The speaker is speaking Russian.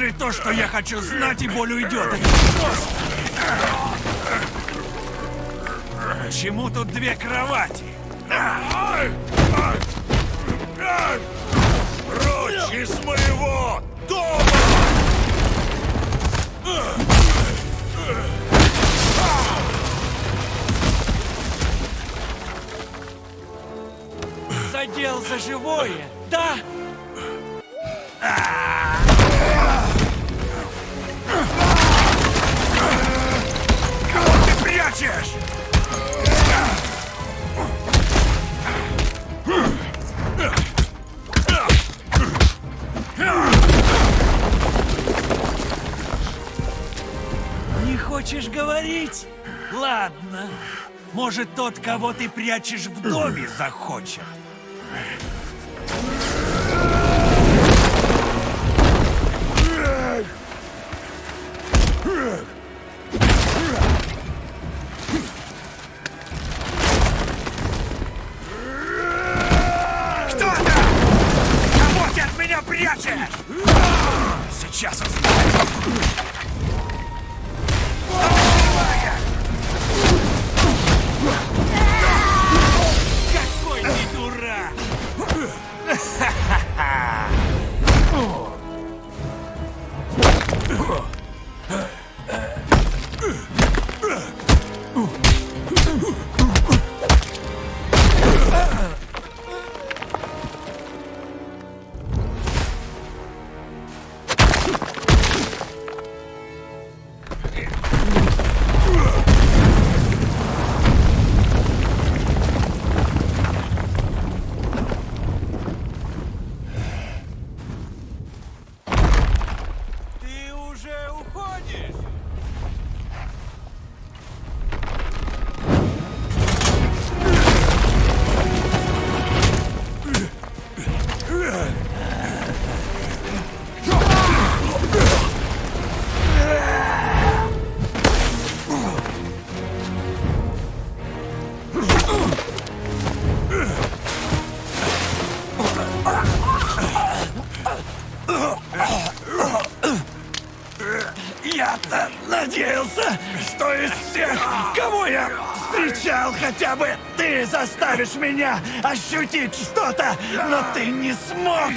Скажи то, что я хочу знать, и боль уйдет. Почему тут две кровати? Прочь из моего дома! Задел за живое, да? Кого хочешь говорить? Ладно. Может, тот, кого ты прячешь в доме, захочет. Кто там? Кого от меня прячешь? Сейчас узнаем. Я-то надеялся, что из всех, кого я встречал, хотя бы ты заставишь меня ощутить что-то, но ты не смог.